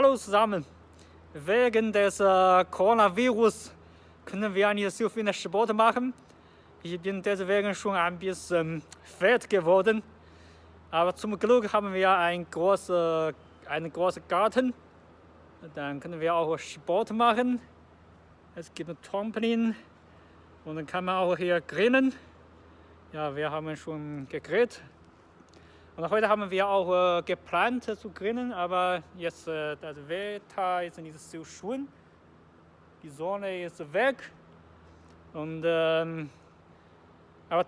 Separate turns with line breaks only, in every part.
Hallo zusammen. Wegen des äh, Coronavirus können wir nicht so viel Sport machen. Ich bin deswegen schon ein bisschen fett geworden. Aber zum Glück haben wir einen großen, einen großen Garten. Dann können wir auch Sport machen. Es gibt Trampolin und dann kann man auch hier grillen. Ja, wir haben schon gegrillt. Und heute haben wir auch äh, geplant zu grillen, aber jetzt äh, das Wetter ist nicht so schön. Die Sonne ist weg. Und ähm, aber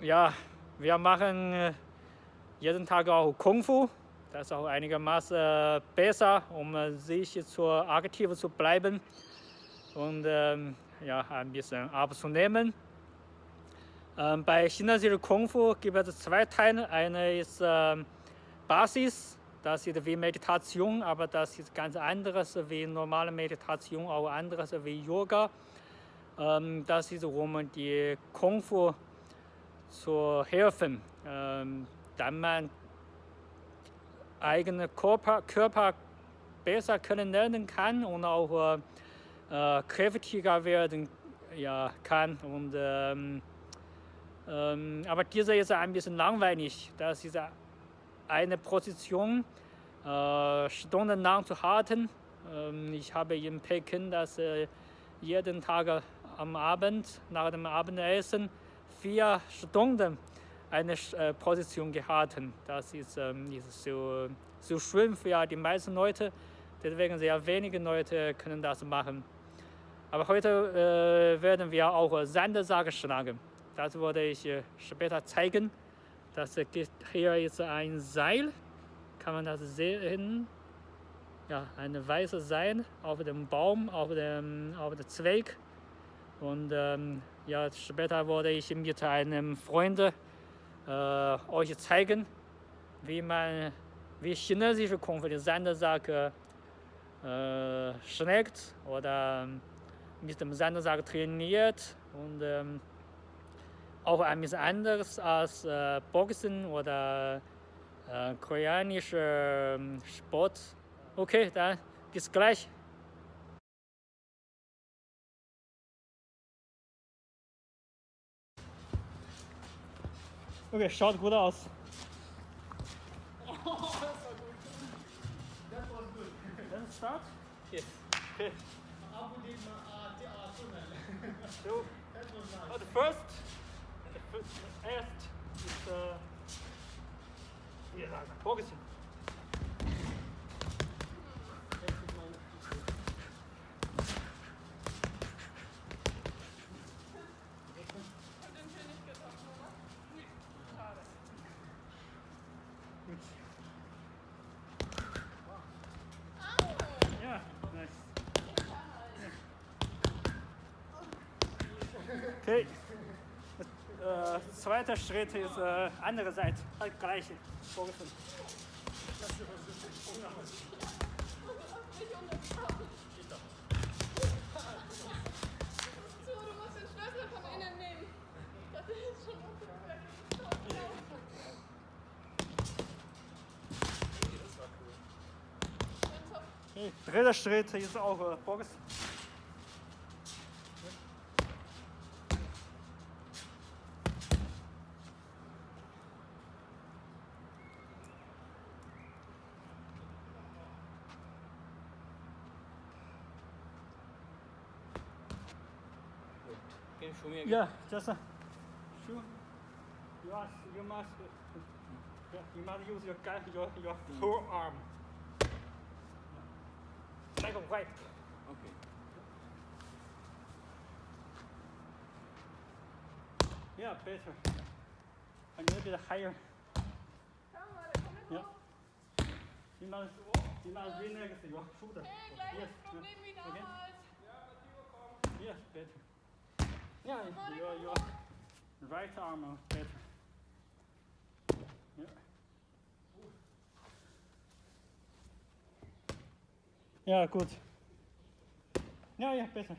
ja, wir machen äh, jeden Tag auch Kung Fu. Das ist auch einigermaßen äh, besser, um äh, sich zu aktiv zu bleiben und ähm, ja, ein bisschen abzunehmen. Ähm, bei chinesischen Kung Fu gibt es zwei Teile. Eine ist ähm, Basis, das ist wie Meditation, aber das ist ganz anderes wie normale Meditation, auch anderes wie Yoga. Ähm, das ist, um die Kung Fu zu helfen, ähm, damit man eigene Körper, Körper besser kennenlernen kann und auch äh, kräftiger werden ja, kann. Und, ähm, aber dieser ist ein bisschen langweilig. Das ist eine Position äh, stundenlang zu halten. Ähm, ich habe in Peking das äh, jeden Tag am Abend nach dem Abendessen vier Stunden eine äh, Position gehalten. Das ist, ähm, ist so, so schön für die meisten Leute. Deswegen sehr wenige Leute können das machen. Aber heute äh, werden wir auch Sandsack schlagen. Das werde ich äh, später zeigen. Das hier ist ein Seil. Kann man das sehen? Ja, ein weißes Seil auf dem Baum, auf dem, auf dem Zweig. Und ähm, ja, später werde ich mit einem Freund äh, euch zeigen, wie man, wie chinesische den Sandsack äh, schlägt oder mit dem Sandsack trainiert und ähm, auch ein bisschen anders als äh, Boxen oder äh, koreanischer ähm, Sport. Okay, dann bis gleich. Okay, schaut gut aus. Oh, das war gut. That was good. Then start? Yes. Okay. that was nice. But first, erst ist äh, sagen, Boxen. Ja, nice. Okay. Äh, zweiter Schritt ist äh, andere Seite, halt gleiche. Vorgefunden.
Du musst den Schlüssel von innen nehmen. Das ist schon
Okay. Dritter Schritt ist auch äh, Box.
Can you show me again?
Yeah, just uh, shoot. You must, you must, yeah, you must use your gun, your your whole arm. Like a white.
Okay.
Yeah, better. A little bit higher.
Komm mal, da komm mit
Ja.
hoch.
You must, you must relax your shoulder.
Hey, gleiches
Yes,
Problem wie
yeah. Again.
damals.
Yes, better. Yeah, your your right arm uh, better. Yeah. Yeah, good. Yeah, yeah, better.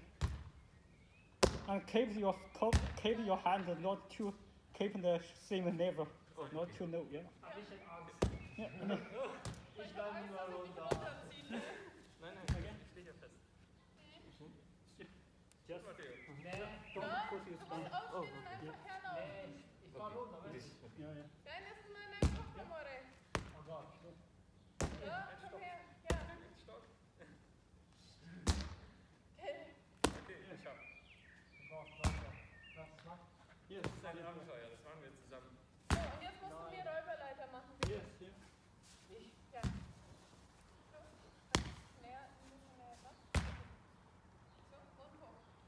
And keep your top, keep your hand not too, keep the same level, not too low. Yeah. Yeah. yeah.
Ich bleibe nur runter.
Nein, nein,
Again?
ich stehe hier fest.
Just
Ja, toch não, não, não, não,
não, não, não, não,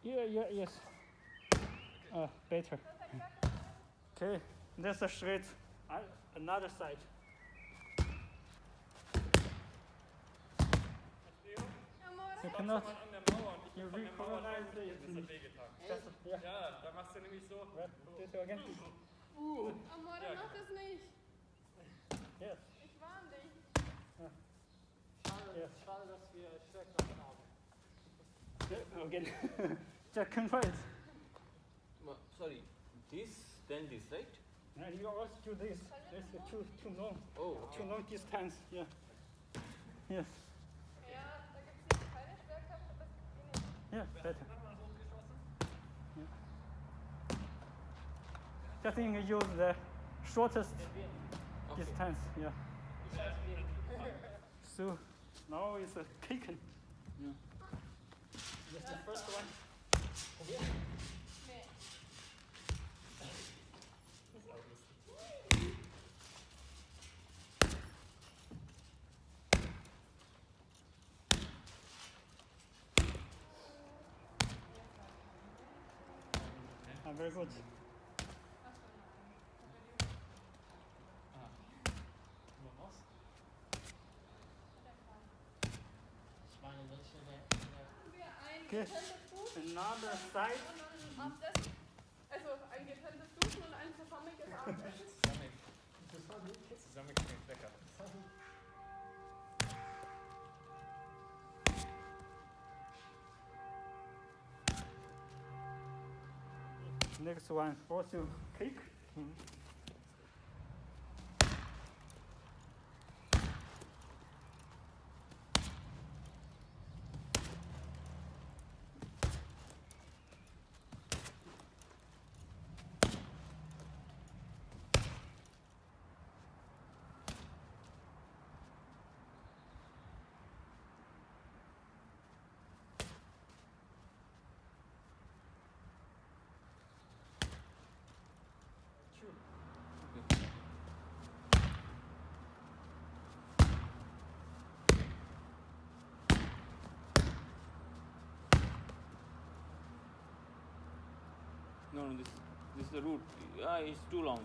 Yeah, yeah, yes. Uh, better.
So, zack, zack.
Okay, that's a straight. Uh, Another side.
Amore.
You
Mach
cannot.
schon mal an der Mauer und ich
You
von der Mauer
recognize
drauf,
it.
das hat wehgetan.
Just, yeah.
Ja, da machst du nämlich so.
Right. This way again.
Amore,
Ja,
mach das nicht.
Yes.
Ich warn dich.
Schade,
Ja.
schade, dass wir Schwerkraft haben.
Yeah, again. Control it.
Sorry, this, then this, right?
And you also do this. This is too too long,
Oh,
too long distance. Yeah. Yes.
Ja, da gibt es keine Schwerkraft, aber das gibt nicht.
Yeah, better.
Nochmal hochgeschossen.
Just think you use the shortest
okay.
distance. Yeah. So now it's uh, taken. Yeah. That's the first one.
Nee.
Ah, very good.
Nur was? Ich meine, welche der, der
Machen wir ein
Okay.
getrenntes Duschen
Another side.
Abendessen. Also ein getrenntes Duschen und ein zusammenhängiges Abendessen.
Zusammen. Zusammengeknickt, lecker.
Next one, also cake.
No, no, this, this is the route. Yeah, it's too long.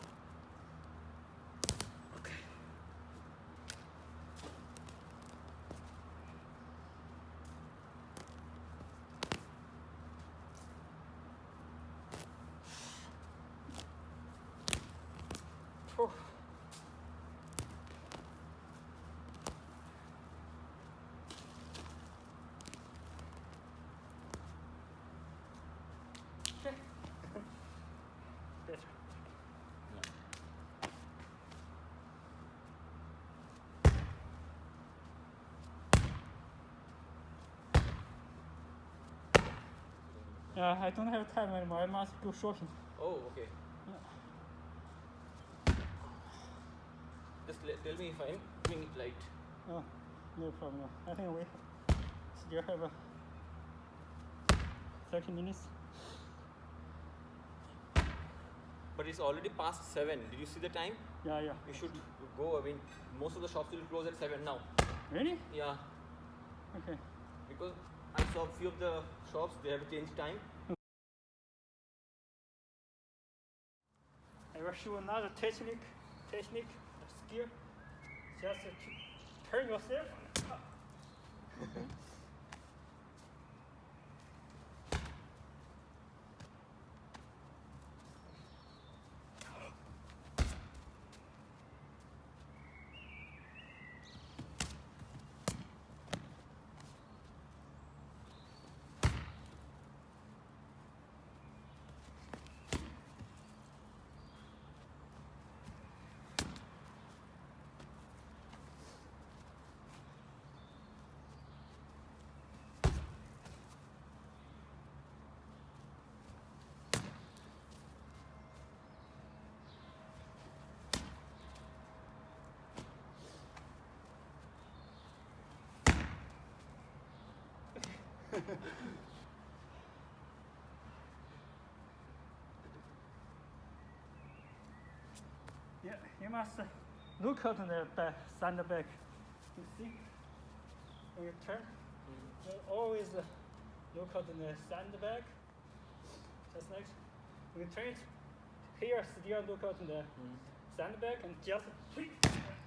Oh. Okay. Better. Yeah, I don't have time anymore. I must go shopping.
Oh, okay. Just tell me if I'm doing it right.
Oh, no problem. I think we still have uh, 30 minutes.
But it's already past 7. Did you see the time?
Yeah, yeah.
You should go. I mean, most of the shops will close at 7 now.
Really?
Yeah,
Okay.
because I saw a few of the shops, they have changed time.
Show another technique, technique, skill. Just turn yourself. Yeah, you must uh, look at the back, sandbag. You see? When you turn, you always uh, look at the sandbag. Just like when you turn it, here still look at the sandbag and just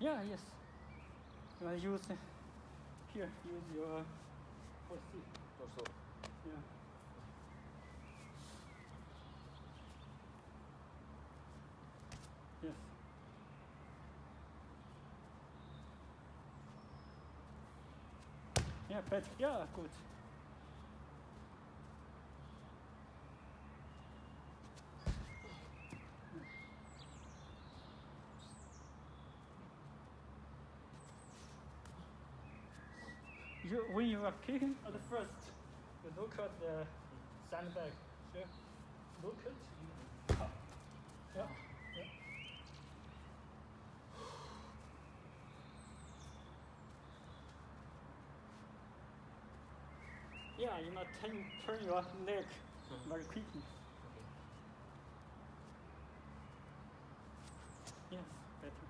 Yeah, yes. You use uh, here, use your foot seat.
Torso.
Yeah. Yes. Yeah, better. Yeah, good. You, kicking at the first, you look at the sandbag. Sure. Look at you. Yeah. yeah. Yeah, you must turn, turn your neck very quickly. Yes, better.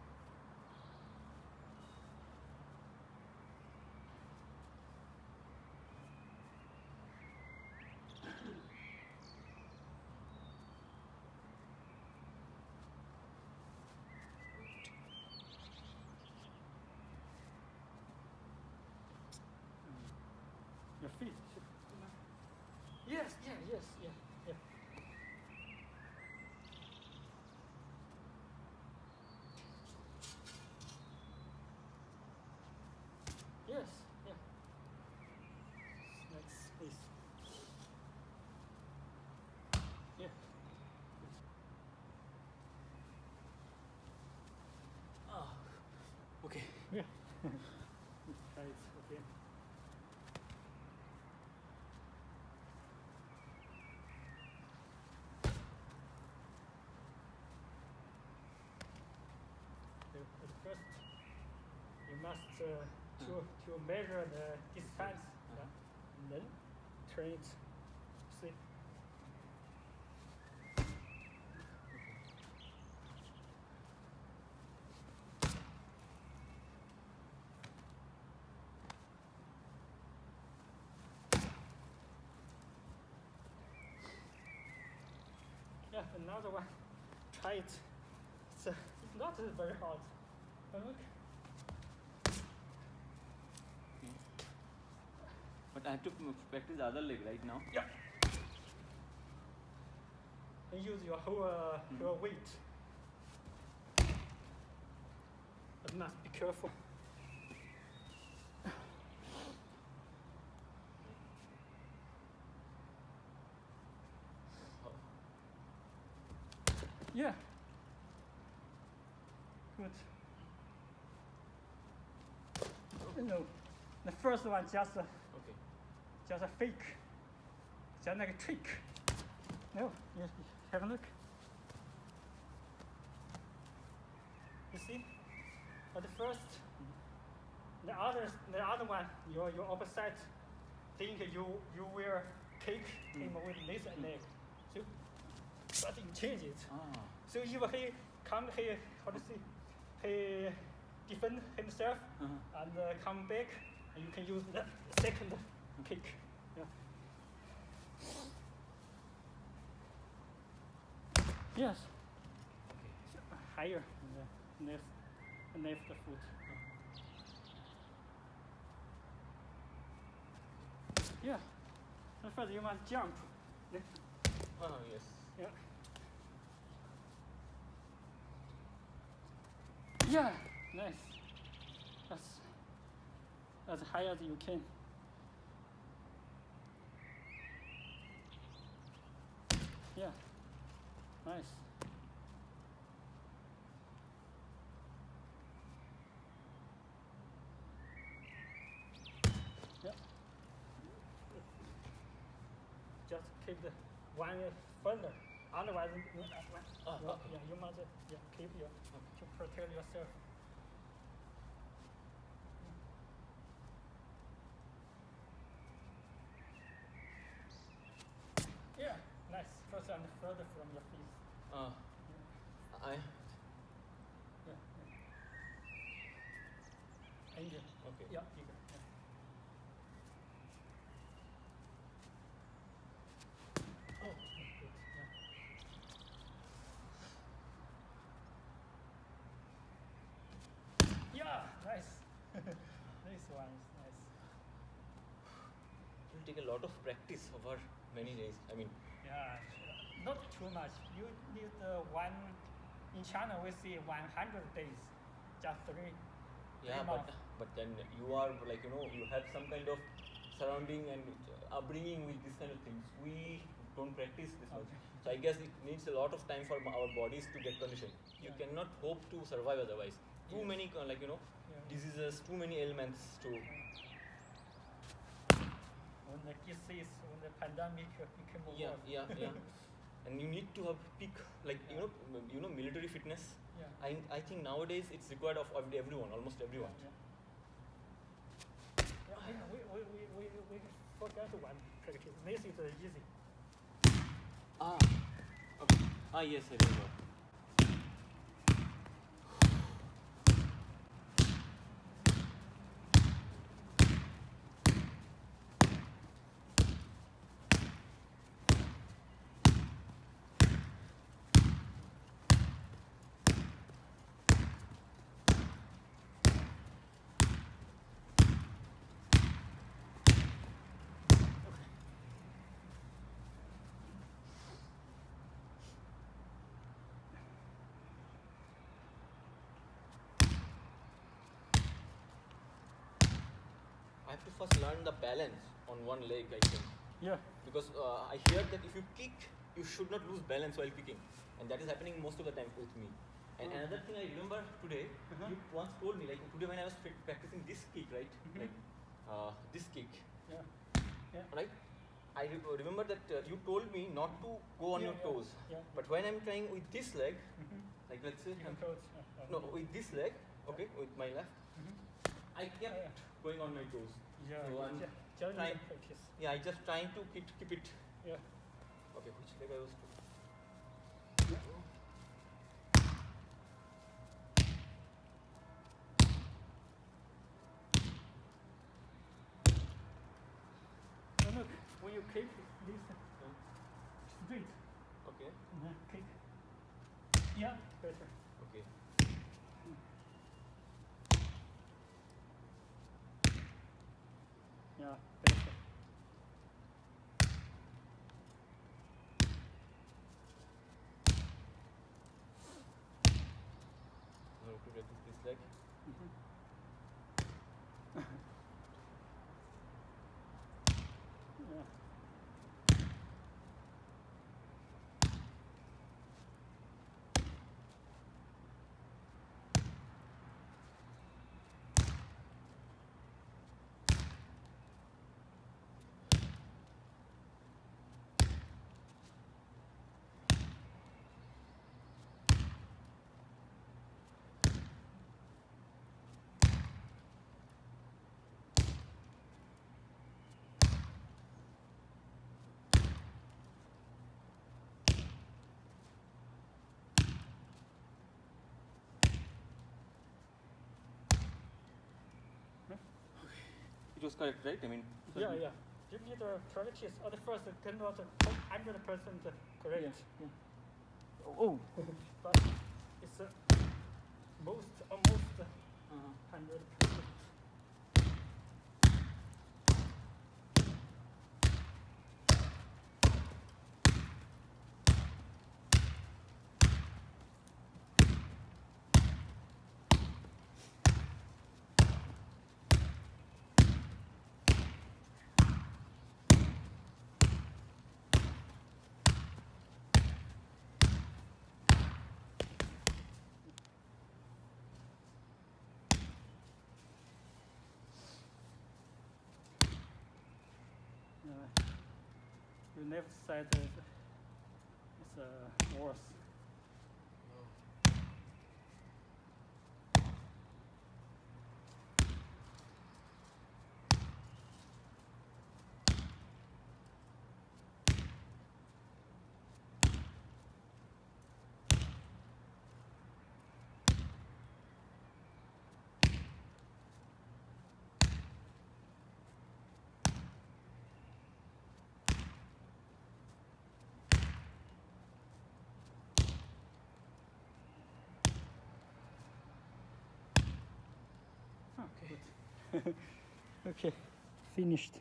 Your feet. Yes, yeah, yes, yeah, yeah. Yes, yeah. Next, please. Yeah.
Ah. Okay.
Yeah. Try it again. So at first, you must uh, to to measure the distance, yeah, and then turn it. See. Yeah, another one. Try it. It's, uh, it's not very hard. But look.
But I have to practice the other leg right now.
Yeah. And use your whole uh, your weight. But must be careful. Yeah. Good. No, the first one just. Uh,
Okay.
Just a fake, just like a trick. No, yes, have a look. You see, at the first, the other, the other one, your your opposite, think you you will kick him with this leg, so but you change it.
Ah.
So if he come, he how to say, he defend himself
Uh-huh.
and uh, come back, and you can use the second kick. Yeah. Yes.
Okay.
Higher the left, left foot. Yeah. At first you must jump.
Oh, yes.
Yeah. Yeah, nice. That's as high as you can. Yeah, nice. Yeah. Just keep the one further. Otherwise, you, uh, you-
okay.
yeah, you must uh, yeah, keep your to protect yourself. Yeah, nice. Further from your feet.
Uh, I
Yeah. yeah. Angel.
okay.
Yeah, bigger. Yeah. Oh, good. Yeah. Yeah, nice. this one nice.
It will take a lot of practice over many days. I mean,
Yeah. Not too much. You need uh, one. In China, we see 100 days, just three.
yeah,
three
but but then you are like you know you have some kind of surrounding and upbringing with this kind of things. We don't practice this much, so I guess it needs a lot of time for our bodies to get conditioned. You
Yeah.
cannot hope to survive otherwise. Too
Yes.
many uh, like you know
Yeah.
diseases, too many ailments to.
When the disease, when the pandemic became
Yeah,
worse.
yeah, yeah. and you need to have peak like you know you know military fitness.
Yeah.
I, I think nowadays it's required of of everyone, almost everyone.
Yeah. Yeah, we, we, we, we, we forgot one practice. This is uh, easy.
Ah, okay. Ah, yes, I remember. Have to first learn the balance on one leg, I think.
Yeah.
Because uh, I hear that if you kick, you should not lose balance while kicking. And that is happening most of the time with me. And another thing I remember today,
Uh-huh.
you once told me, like today when I was pra- practicing this kick, right?
Mhm.
Like uh, this kick,
Yeah. Yeah.
right? I re- remember that uh, you told me not to go on
Yeah,
your
yeah,
toes.
yeah.
But when I'm trying with this leg,
Mhm.
like let's say,
You can
I'm-
close.
no, with this leg, okay, with my left,
Mhm.
I kept going on my toes.
Yeah.
So I'm
yeah. Just
trying-
practice.
Yeah, I just trying to keep, keep it.
Yeah.
Okay, which leg I was to?
So look, when you kick this straight,
Okay,
uh, kick. Yeah, better.
okay.
Yeah, better.
Now to practice It was correct, right? I mean,
yeah, yeah. Give me the correct yes, the first, the converter. Oh, I'm the person the correct. Yeah, yeah.
Oh.
but it's the most, almost
uh-huh.
uh, 100%. You never said it's uh, worse. Okay. okay, finished.